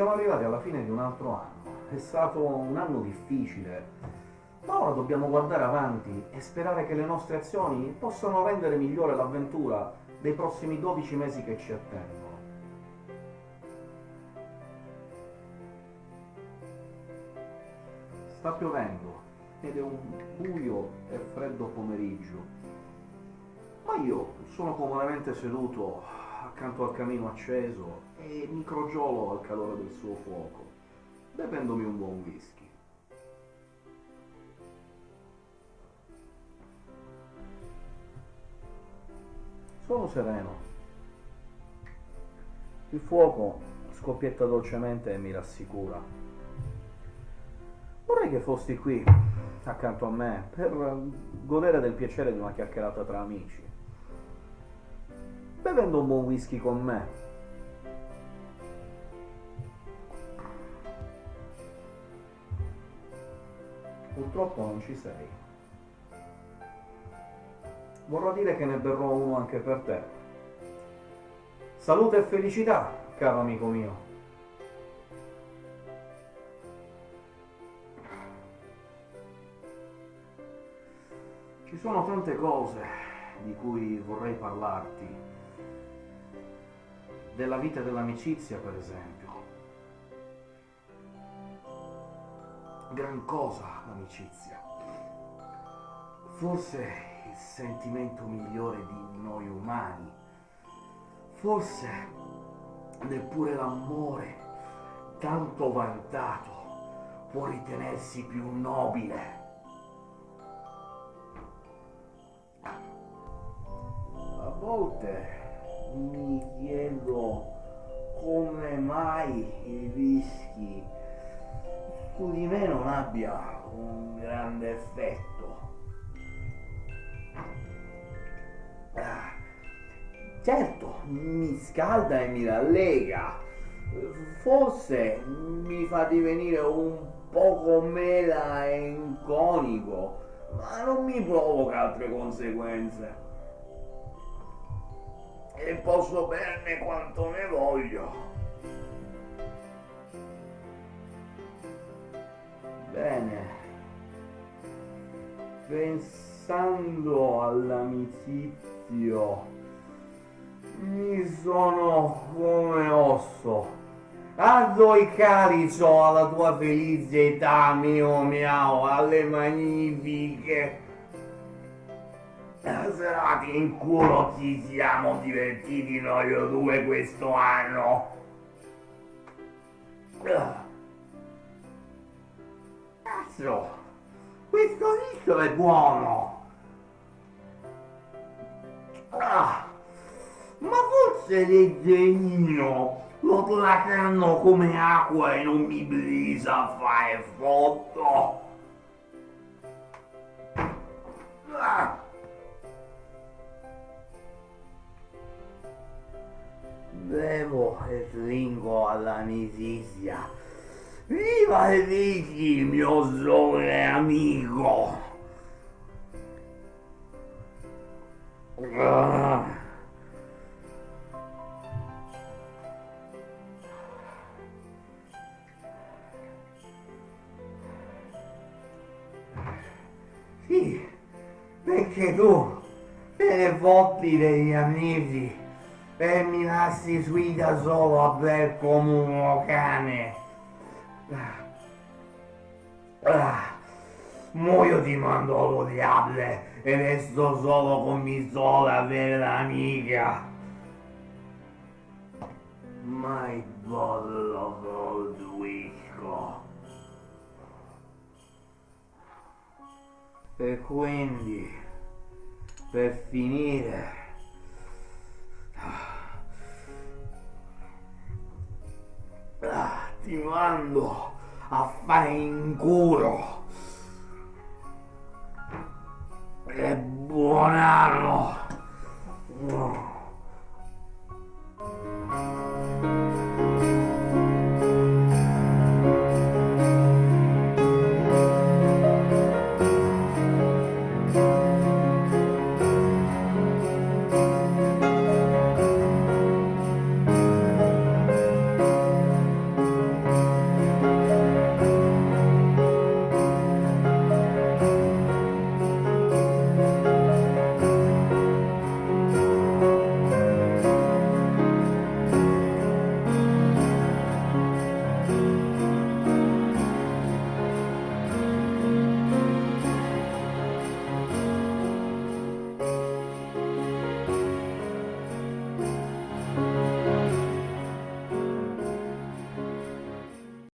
Siamo arrivati alla fine di un altro anno. È stato un anno difficile, ma ora dobbiamo guardare avanti e sperare che le nostre azioni possano rendere migliore l'avventura dei prossimi 12 mesi che ci attendono. Sta piovendo ed è un buio e freddo pomeriggio, ma io sono comodamente seduto accanto al camino acceso e mi crogiolo al calore del suo fuoco, bevendomi un buon whisky. Sono sereno. Il fuoco scoppietta dolcemente e mi rassicura. Vorrei che fossi qui, accanto a me, per godere del piacere di una chiacchierata tra amici, bevendo un buon whisky con me. Purtroppo non ci sei. Vorrà dire che ne berrò uno anche per te. Salute e felicità, caro amico mio. Ci sono tante cose di cui vorrei parlarti. Della vita dell'amicizia, per esempio. Gran cosa l'amicizia. Forse il sentimento migliore di noi umani. Forse neppure l'amore, tanto vantato, può ritenersi più nobile. A volte mi chiedo come mai il whisky su di me non abbia un grande effetto. Ah, certo, mi scalda e mi rallega. Forse mi fa divenire un poco mela e inconico, ma non mi provoca altre conseguenze. E posso berne quanto ne voglio. Bene. Pensando all'amicizio, mi sono come osso. Alzo il calice alla tua felicità, mio miau, alle magnifiche serati in culo ci siamo divertiti noi due questo anno. Cazzo, questo riso è buono. Ah, ma forse leggerino lo placano come acqua e non mi brisa a fare foto. Ah. Bevo e stringo all'amicizia. Viva il Vicky, mio sole amico! Sì, perché tu te ne fotti degli amici e mi lasci qui da solo a bere come un cane. Ah, muoio di mandolo diable e resto solo con mi sola vera amica. My bottle of old whisky. E quindi, per finire, ti mando a fare in culo. E buon anno!